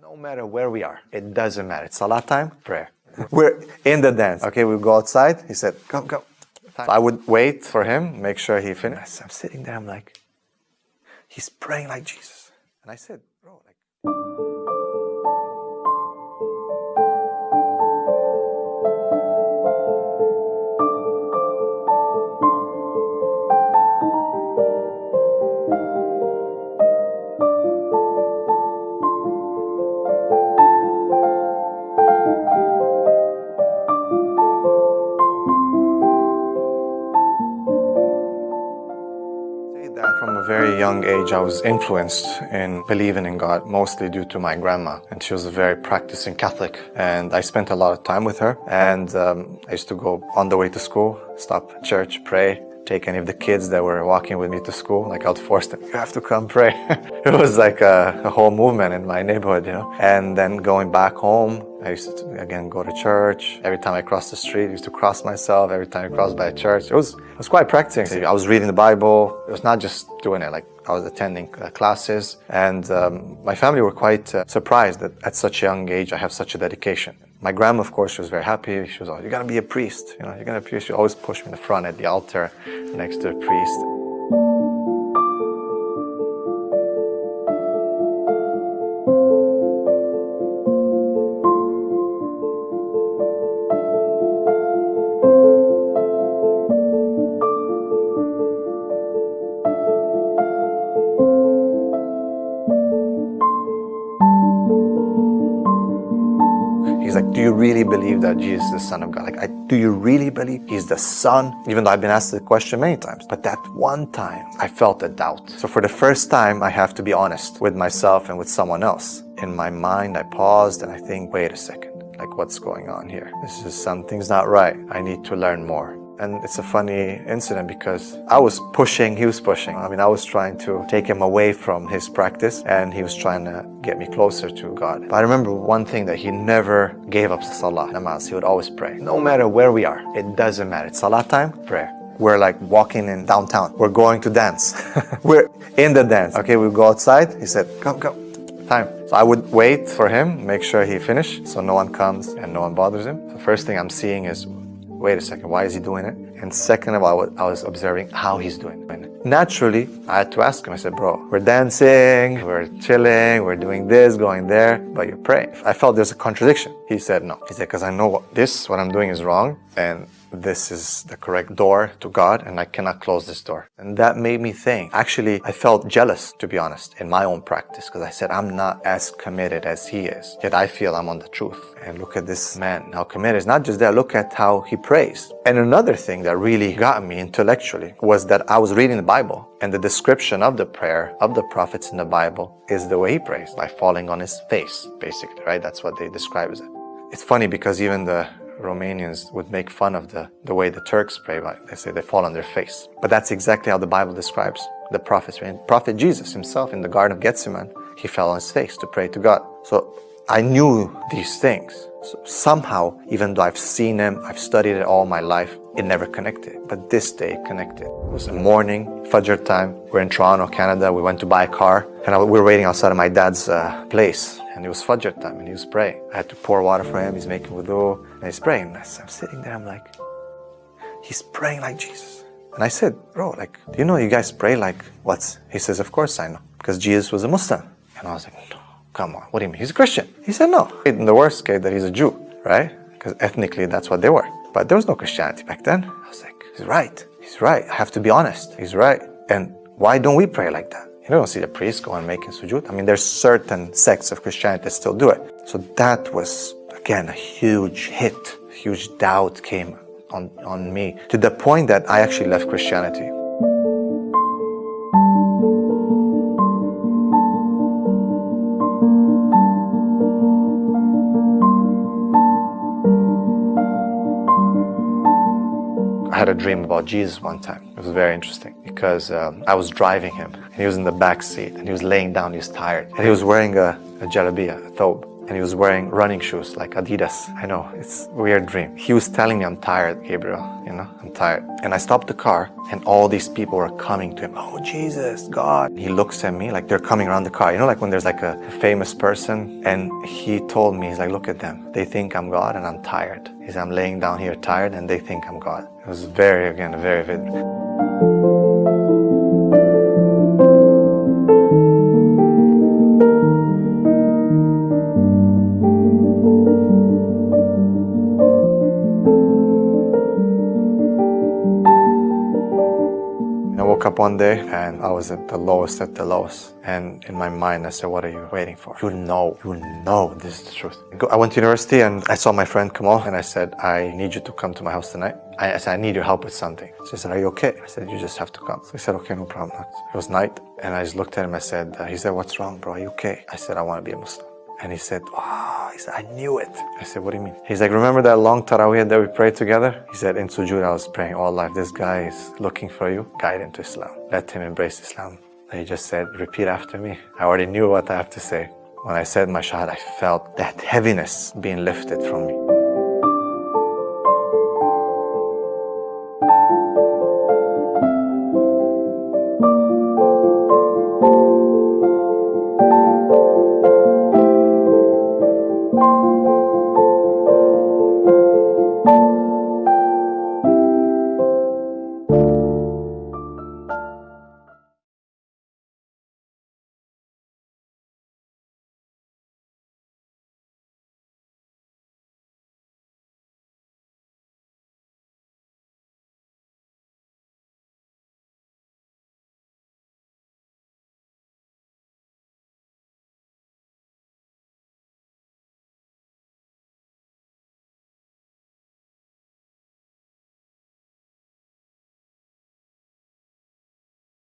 No matter where we are, it doesn't matter. It's salat time, prayer. We're in the dance. Okay, we go outside. He said, come, come. So I would wait for him, make sure he finished. I'm sitting there, I'm like, he's praying like Jesus. And I said, bro, like, that from a very young age I was influenced in believing in God mostly due to my grandma. And she was a very practicing Catholic. And I spent a lot of time with her. And um, I used to go on the way to school stop church pray take any of the kids that were walking with me to school. Like I'd force them you have to come pray. It was like a, a whole movement in my neighborhood you know? And then going back home I used to, again, go to church. Every time I crossed the street, I used to cross myself. Every time I crossed by a church, it was, it was quite practicing. I was reading the Bible. It was not just doing it, like I was attending uh, classes. And um, my family were quite uh, surprised that at such a young age, I have such a dedication. My grandma, of course, she was very happy. She was always, you're gonna be a priest. You know, you're gonna be a priest. She always pushed me in the front at the altar next to the priest. He's like, do you really believe that Jesus is the Son of God? Like, I, do you really believe He's the Son? Even though I've been asked the question many times. But that one time, I felt a doubt. So for the first time, I have to be honest with myself and with someone else. In my mind, I paused and I think, wait a second. Like, what's going on here? This is something's not right. I need to learn more. And it's a funny incident because I was pushing, he was pushing. I mean, I was trying to take him away from his practice and he was trying to get me closer to God. But I remember one thing that he never gave up salah, namaz. He would always pray. No matter where we are, it doesn't matter. It's salah time, prayer. We're like walking in downtown. We're going to dance. We're in the dance. Okay, we go outside. He said, come, come time. So I would wait for him, make sure he finished, so no one comes and no one bothers him. The first thing I'm seeing is wait a second, why is he doing it? And second of all, I was observing how he's doing it. Naturally, I had to ask him, I said, bro, we're dancing, we're chilling, we're doing this, going there, but you're praying. I felt there's a contradiction. He said, no. He said, because I know what this, what I'm doing is wrong, and this is the correct door to God and I cannot close this door. And that made me think. Actually, I felt jealous, to be honest, in my own practice because I said, I'm not as committed as he is. Yet I feel I'm on the truth. And look at this man, how committed. It's not just that, look at how he prays. And another thing that really got me intellectually was that I was reading the Bible and the description of the prayer of the prophets in the Bible is the way he prays, by falling on his face, basically, right? That's what they describe as it. It's funny because even the Romanians would make fun of the, the way the Turks pray. They say they fall on their face. But that's exactly how the Bible describes the prophets. Prophet Jesus himself in the Garden of Gethsemane, he fell on his face to pray to God. So I knew these things. So somehow, even though I've seen them, I've studied it all my life, it never connected. But this day connected. It was a morning, Fajr time. We're in Toronto, Canada. We went to buy a car and we were waiting outside of my dad's uh, place and it was Fajr time and he was praying. I had to pour water for him, he's making wudu, and he's praying. And I'm sitting there, I'm like, he's praying like Jesus. And I said, bro, like, do you know you guys pray like what's? He says, of course I know, because Jesus was a Muslim. And I was like, no, come on, what do you mean? He's a Christian. He said, no. In the worst case, that he's a Jew, right? Because ethnically, that's what they were. But there was no Christianity back then. I was like, he's right. He's right. I have to be honest. He's right. And why don't we pray like that? You don't see the priest going making sujood. I mean, there's certain sects of Christianity that still do it. So that was, again, a huge hit. Huge doubt came on, on me to the point that I actually left Christianity. Had a dream about Jesus one time. It was very interesting because um, I was driving him and he was in the back seat and he was laying down, he was tired. And he was wearing a, a jalabiya, a thobe. And he was wearing running shoes like Adidas. I know, it's weird dream. He was telling me I'm tired, Gabriel, you know, I'm tired. And I stopped the car and all these people were coming to him. Oh, Jesus, God. He looks at me like they're coming around the car. You know, like when there's like a famous person and he told me, he's like, look at them. They think I'm God and I'm tired. He's I'm laying down here tired and they think I'm God. It was very, again, very vivid. One day and I was at the lowest at the lowest. And in my mind, I said, what are you waiting for? You know, you know this is the truth. I went to university and I saw my friend Kamal and I said, I need you to come to my house tonight. I, said, I need your help with something. She said, are you okay? I said, you just have to come. So he said, okay, no problem. It was night and I just looked at him. I said, uh, he said, what's wrong, bro? Are you okay? I said, I want to be a Muslim. And he said, oh, he said, I knew it. I said, what do you mean? He's like, remember that long tarawih that we prayed together? He said, in sujood, I was praying oh, all life. This guy is looking for you. Guide him to Islam. Let him embrace Islam. And he just said, repeat after me. I already knew what I have to say. When I said my shahad, I felt that heaviness being lifted from me.